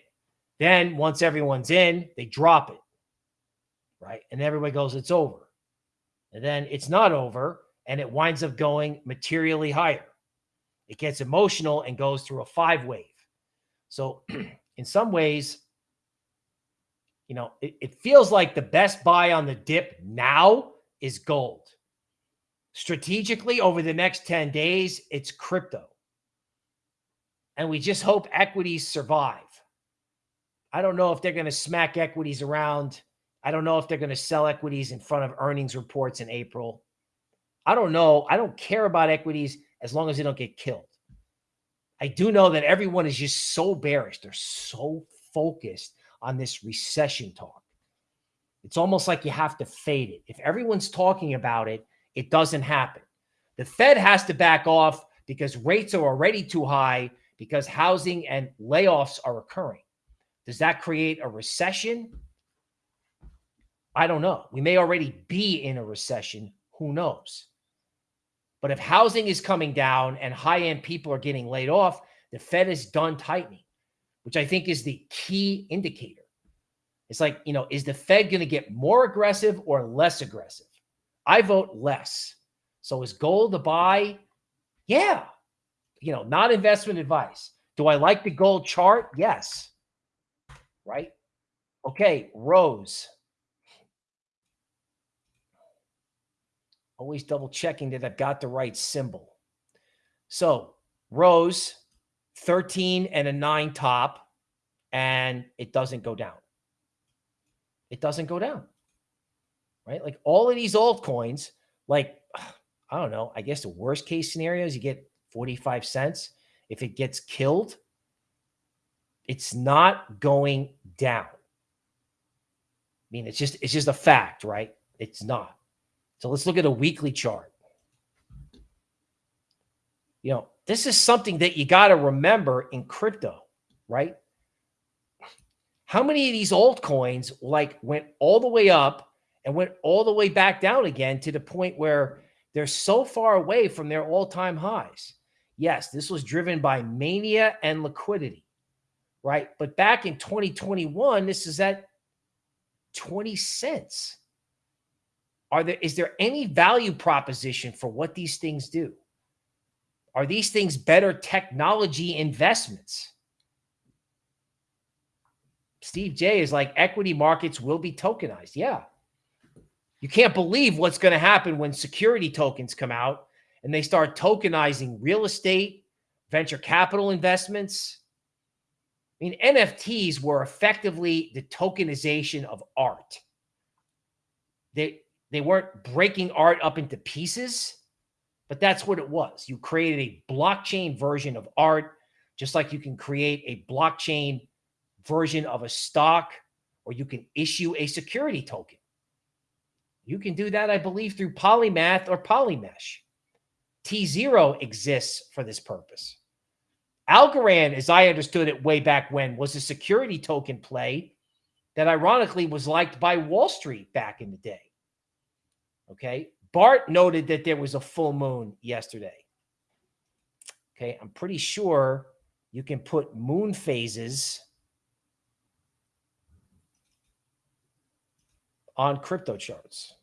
Then once everyone's in, they drop it. Right. And everybody goes, it's over. And then it's not over and it winds up going materially higher. It gets emotional and goes through a five wave. So, [clears throat] in some ways, you know, it, it, feels like the best buy on the dip now is gold. Strategically, over the next 10 days, it's crypto. And we just hope equities survive. I don't know if they're going to smack equities around. I don't know if they're going to sell equities in front of earnings reports in April. I don't know. I don't care about equities as long as they don't get killed. I do know that everyone is just so bearish. They're so focused on this recession talk. It's almost like you have to fade it. If everyone's talking about it, it doesn't happen. The Fed has to back off because rates are already too high because housing and layoffs are occurring. Does that create a recession? I don't know. We may already be in a recession. Who knows? But if housing is coming down and high end people are getting laid off, the Fed is done tightening, which I think is the key indicator. It's like, you know, is the Fed going to get more aggressive or less aggressive? I vote less. So is gold a buy? Yeah. You know, not investment advice. Do I like the gold chart? Yes. Right? Okay, Rose. Always double checking that I've got the right symbol. So Rose, 13 and a nine top, and it doesn't go down. It doesn't go down. Right? Like all of these altcoins, like, I don't know, I guess the worst case scenario is you get 45 cents. If it gets killed, it's not going down. I mean, it's just it's just a fact, right? It's not. So let's look at a weekly chart. You know, this is something that you got to remember in crypto, right? How many of these altcoins like went all the way up and went all the way back down again to the point where they're so far away from their all-time highs? Yes, this was driven by mania and liquidity, right? But back in 2021, this is at 20 cents. Are there is there any value proposition for what these things do? Are these things better technology investments? Steve J is like equity markets will be tokenized. Yeah. You can't believe what's going to happen when security tokens come out and they start tokenizing real estate, venture capital investments. I mean, NFTs were effectively the tokenization of art. They they weren't breaking art up into pieces, but that's what it was. You created a blockchain version of art, just like you can create a blockchain version of a stock, or you can issue a security token. You can do that, I believe, through Polymath or Polymesh. T0 exists for this purpose. Algorand, as I understood it way back when, was a security token play that ironically was liked by Wall Street back in the day. Okay. Bart noted that there was a full moon yesterday. Okay. I'm pretty sure you can put moon phases on crypto charts.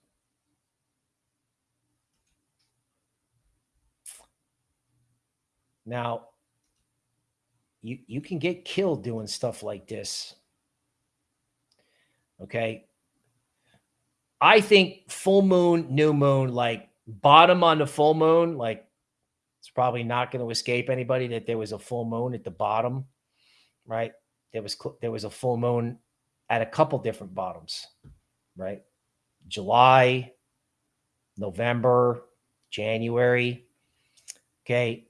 Now, you, you can get killed doing stuff like this. Okay. I think full moon, new moon, like bottom on the full moon, like it's probably not going to escape anybody that there was a full moon at the bottom, right? There was there was a full moon at a couple different bottoms, right? July, November, January. Okay.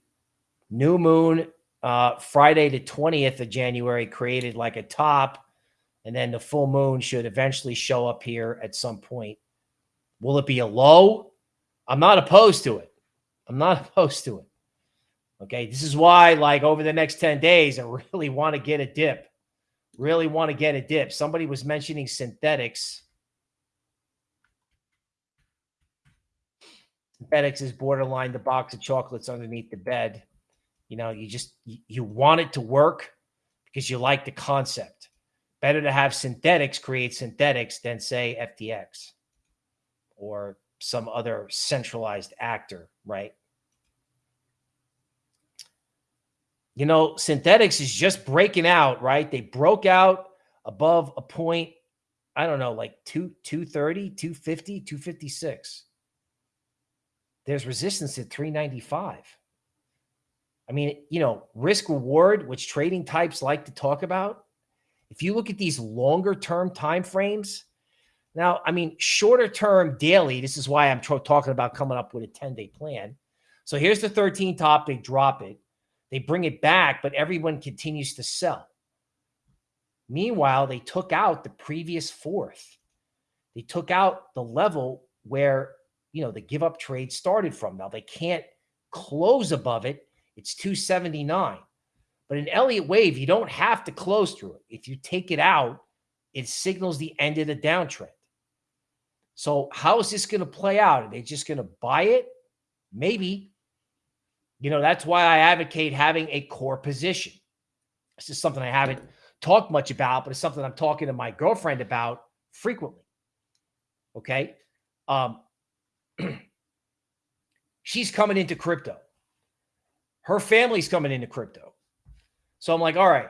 New moon, uh, Friday the 20th of January created like a top and then the full moon should eventually show up here at some point. Will it be a low? I'm not opposed to it. I'm not [laughs] opposed to it. Okay. This is why, like, over the next 10 days, I really want to get a dip. Really want to get a dip. Somebody was mentioning Synthetix. Synthetix is borderline the box of chocolates underneath the bed. You know, you just you want it to work because you like the concept. Better to have Synthetix create synthetics than say FTX or some other centralized actor, right? You know, Synthetix is just breaking out, right? They broke out above a point, I don't know, like 2 230, 250, 256. There's resistance at 395. I mean, you know, risk reward, which trading types like to talk about. If you look at these longer term time frames, now, I mean, shorter term daily, this is why I'm talking about coming up with a 10 day plan. So here's the 13 top, they drop it. They bring it back, but everyone continues to sell. Meanwhile, they took out the previous fourth. They took out the level where, you know, the give up trade started from. Now they can't close above it. It's 279. But in Elliott wave, you don't have to close through it. If you take it out, it signals the end of the downtrend. So how is this going to play out? Are they just going to buy it? Maybe. You know, that's why I advocate having a core position. This is something I haven't talked much about, but it's something I'm talking to my girlfriend about frequently. Okay. Um, [clears throat] she's coming into crypto. Her family's coming into crypto. So I'm like, all right,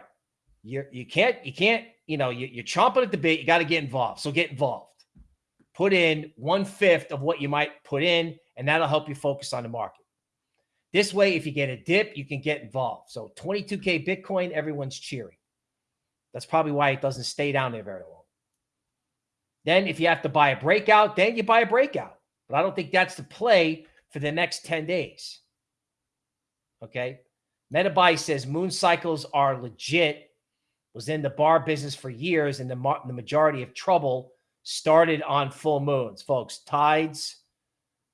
you you can't, you can't, you know, you, you're chomping at the bit. You got to get involved. So get involved. Put in one fifth of what you might put in, and that'll help you focus on the market. This way, if you get a dip, you can get involved. So 22K Bitcoin, everyone's cheering. That's probably why it doesn't stay down there very long. Then if you have to buy a breakout, then you buy a breakout. But I don't think that's the play for the next 10 days. Okay. MetaBuy says moon cycles are legit, was in the bar business for years, and the, the majority of trouble started on full moons. Folks, tides,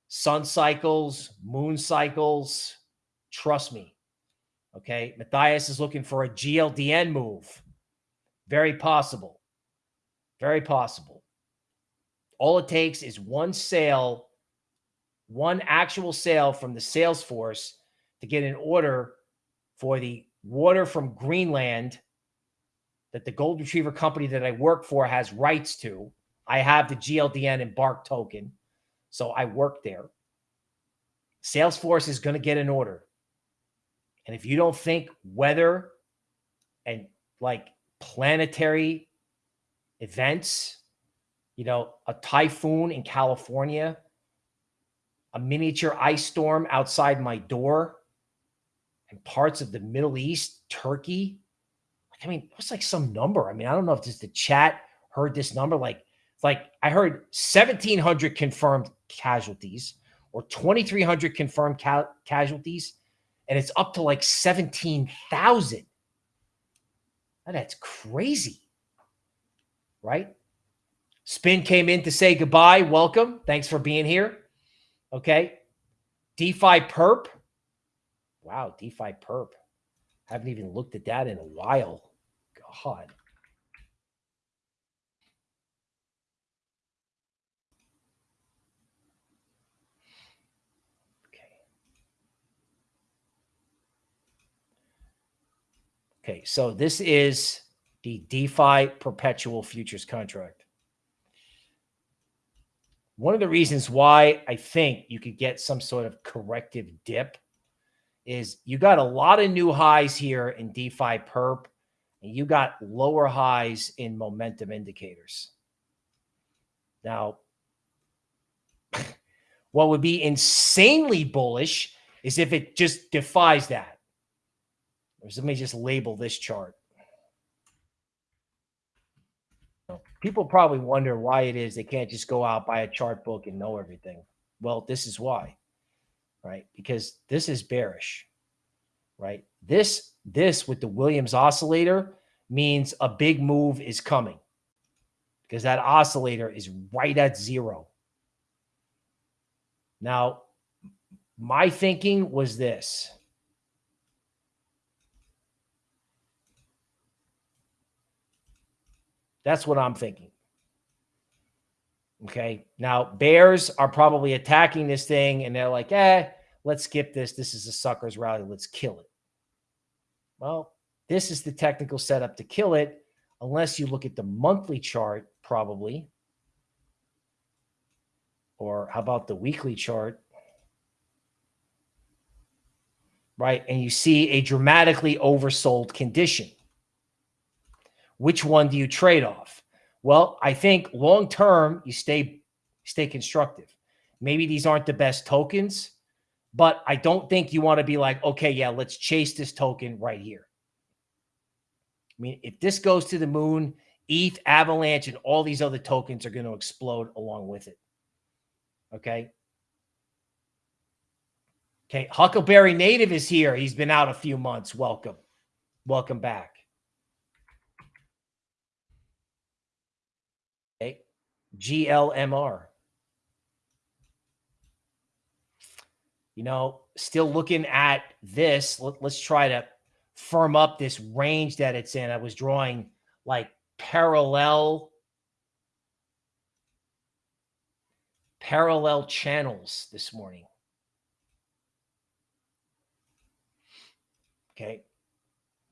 sun cycles, moon cycles. Trust me. Okay. Matthias is looking for a GLDN move. Very possible. Very possible. All it takes is one sale, one actual sale from the sales force to get an order for the water from Greenland that the gold retriever company that I work for has rights to. I have the GLDN and Bark token. So I work there. Salesforce is going to get an order. And if you don't think weather and like planetary events, you know, a typhoon in California, a miniature ice storm outside my door, parts of the Middle East, Turkey. I mean, what's like some number? I mean, I don't know if just the chat heard this number. Like like I heard 1,700 confirmed casualties or 2,300 confirmed ca casualties, and it's up to like 17,000. That's crazy, right? Spin came in to say goodbye. Welcome. Thanks for being here. Okay. DeFi perp. Wow, DeFi perp. Haven't even looked at that in a while. God. Okay, Okay, so this is the DeFi perpetual futures contract. One of the reasons why I think you could get some sort of corrective dip is you got a lot of new highs here in DeFi perp, and you got lower highs in momentum indicators. Now, [laughs] what would be insanely bullish is if it just defies that let me just label this chart. People probably wonder why it is they can't just go out, buy a chart book and know everything. Well, this is why, right? Because this is bearish, right? This, this with the Williams oscillator means a big move is coming because that oscillator is right at zero. Now, my thinking was this. That's what I'm thinking. Okay. Now, bears are probably attacking this thing and they're like, eh, let's skip this. This is a sucker's rally. Let's kill it. Well, this is the technical setup to kill it, unless you look at the monthly chart, probably. Or how about the weekly chart? Right. And you see a dramatically oversold condition. Which one do you trade off? Well, I think long term you stay stay constructive. Maybe these aren't the best tokens, but I don't think you want to be like, okay, yeah, let's chase this token right here. I mean, if this goes to the moon, ETH, Avalanche, and all these other tokens are going to explode along with it. Okay. Okay. Huckleberry Native is here. He's been out a few months. Welcome. Welcome back. GLMR. You know, still looking at this. Let, us try to firm up this range that it's in. I was drawing like parallel parallel channels this morning. Okay.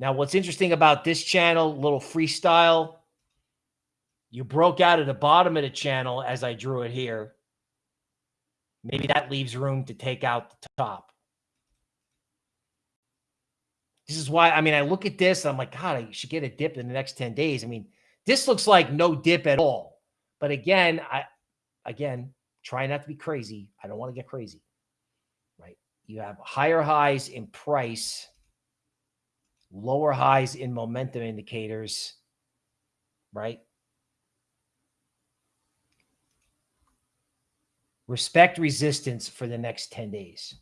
Now, what's interesting about this channel, little freestyle, you broke out at the bottom of the channel as I drew it here. Maybe that leaves room to take out the top. This is why, I mean, I look at this, I'm like, God, I should get a dip in the next 10 days. I mean, this looks like no dip at all. But again, I, again, try not to be crazy. I don't want to get crazy, right? You have higher highs in price, lower highs in momentum indicators, right? Respect resistance for the next 10 days.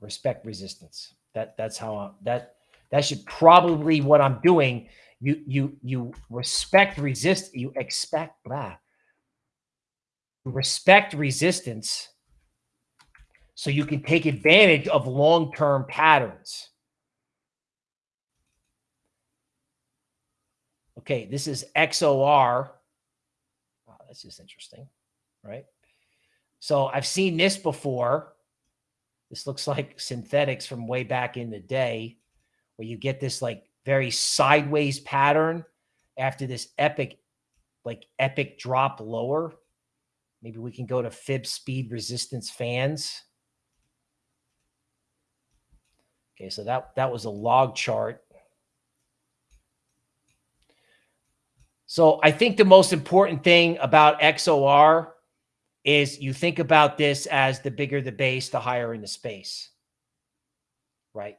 Respect resistance. That that's how I, that that should probably what I'm doing. You you you respect resist, you expect blah. Respect resistance so you can take advantage of long-term patterns. Okay, this is XOR. Oh, that's just interesting right? So I've seen this before. This looks like Synthetix from way back in the day where you get this like very sideways pattern after this epic, like epic drop lower. Maybe we can go to fib speed resistance fans. Okay, so that, that was a log chart. So I think the most important thing about XOR is you think about this as the bigger the base, the higher in the space, right?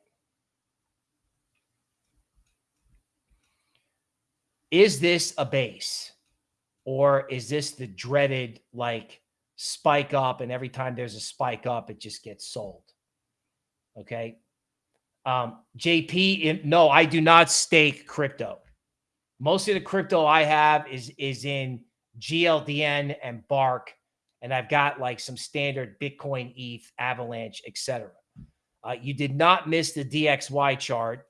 Is this a base or is this the dreaded like spike up and every time there's a spike up, it just gets sold? Okay. Um, JP, in, no, I do not stake crypto. Most of the crypto I have is, is in GLDN and Bark and I've got like some standard Bitcoin, ETH, Avalanche, etc. Uh, you did not miss the DXY chart.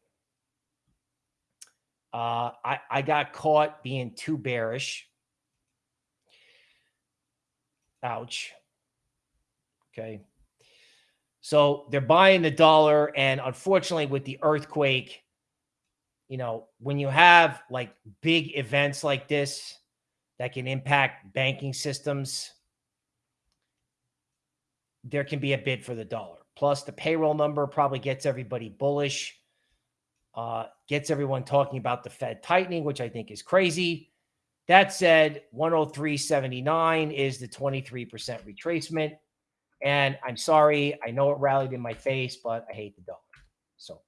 Uh, I, I got caught being too bearish. Ouch. Okay. So they're buying the dollar. And unfortunately, with the earthquake, you know, when you have like big events like this that can impact banking systems, there can be a bid for the dollar. Plus, the payroll number probably gets everybody bullish, uh, gets everyone talking about the Fed tightening, which I think is crazy. That said, 103.79 is the 23% retracement. And I'm sorry, I know it rallied in my face, but I hate the dollar. So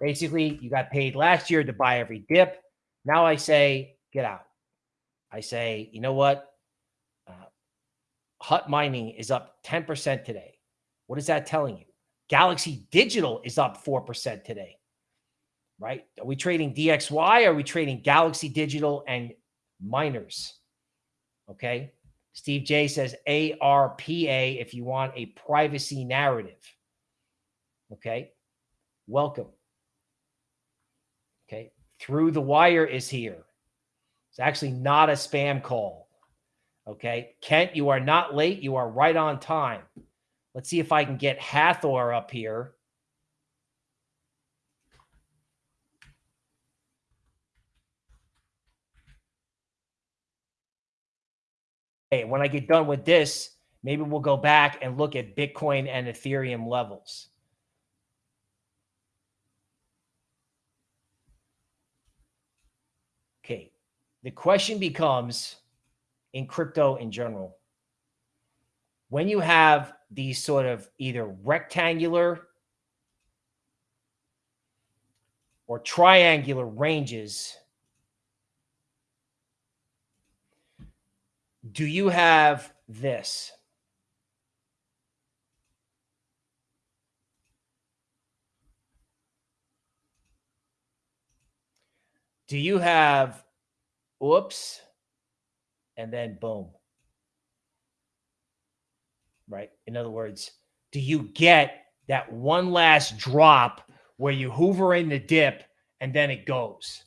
basically, you got paid last year to buy every dip. Now I say, get out. I say, you know what? Hut Mining is up 10% today. What is that telling you? Galaxy Digital is up 4% today, right? Are we trading DXY? Are we trading Galaxy Digital and miners? Okay. Steve J says ARPA if you want a privacy narrative. Okay. Welcome. Okay. Through the wire is here. It's actually not a spam call. Okay. Kent, you are not late. You are right on time. Let's see if I can get Hathor up here. Hey, when I get done with this, maybe we'll go back and look at Bitcoin and Ethereum levels. Okay. The question becomes in crypto in general, when you have these sort of either rectangular or triangular ranges, do you have this? Do you have, oops, and then boom? Right. In other words, do you get that one last drop where you hoover in the dip and then it goes?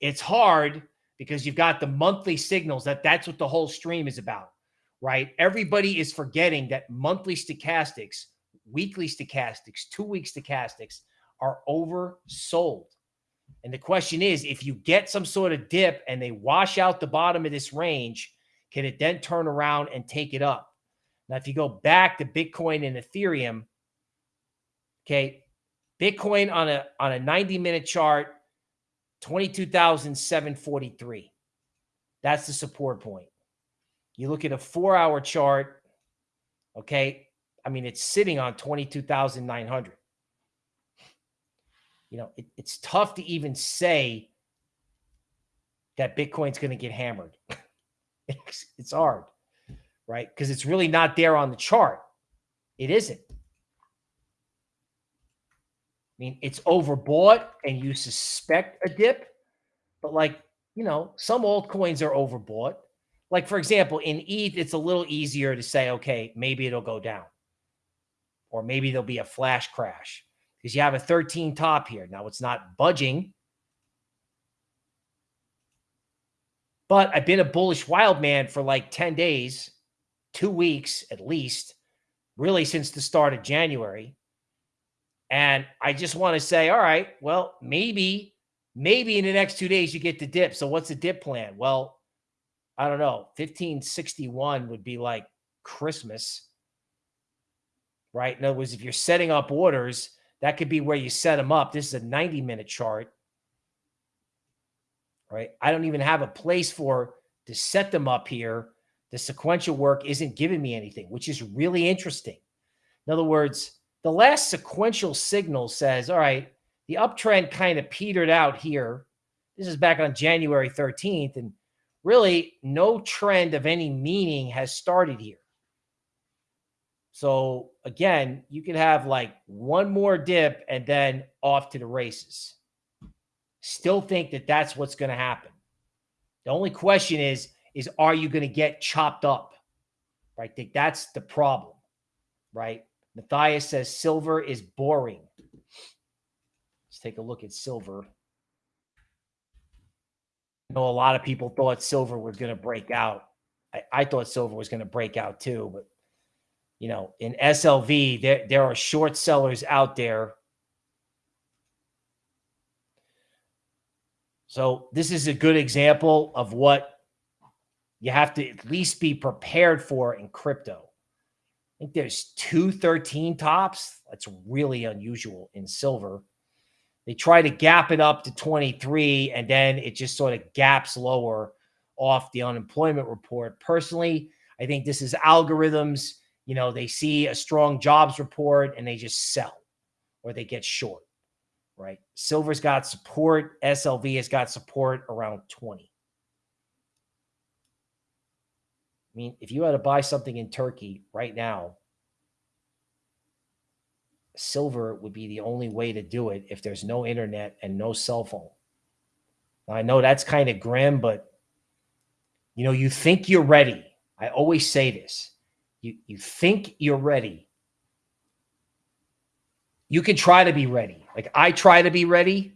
It's hard because you've got the monthly signals that that's what the whole stream is about, right? Everybody is forgetting that monthly stochastics, weekly stochastics, two week stochastics are oversold. And the question is, if you get some sort of dip and they wash out the bottom of this range, can it then turn around and take it up? Now, if you go back to Bitcoin and Ethereum, okay, Bitcoin on a on a 90 minute chart 22,743. That's the support point. You look at a four hour chart, okay? I mean, it's sitting on 22,900. You know, it, it's tough to even say that Bitcoin's going to get hammered. it's, [laughs] it's hard, right? Because it's really not there on the chart. It isn't. I mean, it's overbought and you suspect a dip, but like, you know, some altcoins are overbought. Like, for example, in ETH, it's a little easier to say, okay, maybe it'll go down, or maybe there'll be a flash crash because you have a 13 top here. Now it's not budging, but I've been a bullish wild man for like 10 days, two weeks at least, really since the start of January. And I just want to say, all right, well, maybe, maybe in the next two days you get the dip. So what's the dip plan? Well, I don't know. 1561 would be like Christmas, right? In other words, if you're setting up orders, that could be where you set them up. This is a 90 minute chart, right? I don't even have a place for to set them up here. The sequential work isn't giving me anything, which is really interesting. In other words, the last sequential signal says, all right, the uptrend kind of petered out here. This is back on January 13th, and really no trend of any meaning has started here. So again, you could have like one more dip and then off to the races. Still think that that's what's going to happen. The only question is, is are you going to get chopped up? Right? I think that's the problem, right? Matthias says silver is boring. Let's take a look at silver. I know a lot of people thought silver was going to break out. I, I thought silver was going to break out too, but you know, in SLV, there, there are short sellers out there. So this is a good example of what you have to at least be prepared for in crypto I think there's two 13 tops. That's really unusual in silver. They try to gap it up to 23, and then it just sort of gaps lower off the unemployment report. Personally, I think this is algorithms. You know, they see a strong jobs report and they just sell or they get short, right? Silver's got support. SLV has got support around 20. I mean, if you had to buy something in Turkey right now, silver would be the only way to do it if there's no internet and no cell phone. Now, I know that's kind of grim, but you know, you think you're ready. I always say this. You you think you're ready. You can try to be ready. Like I try to be ready.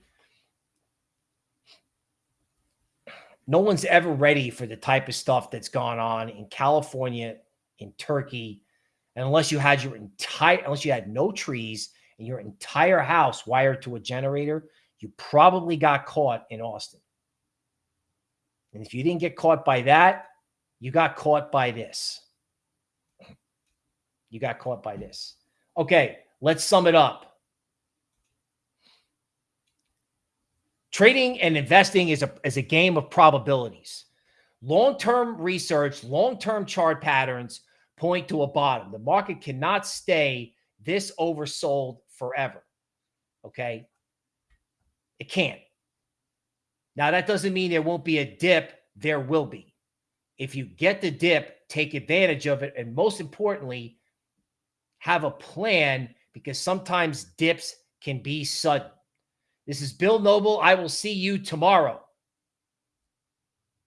no one's ever ready for the type of stuff that's gone on in California, in Turkey, and unless you had your entire, unless you had no trees and your entire house wired to a generator, you probably got caught in Austin. And if you didn't get caught by that, you got caught by this. You got caught by this. Okay, let's sum it up. Trading and investing is a, is a game of probabilities. Long-term research, long-term chart patterns point to a bottom. The market cannot stay this oversold forever. Okay. It can't. Now, that doesn't mean there won't be a dip. There will be. If you get the dip, take advantage of it. And most importantly, have a plan because sometimes dips can be sudden. This is Bill Noble. I will see you tomorrow.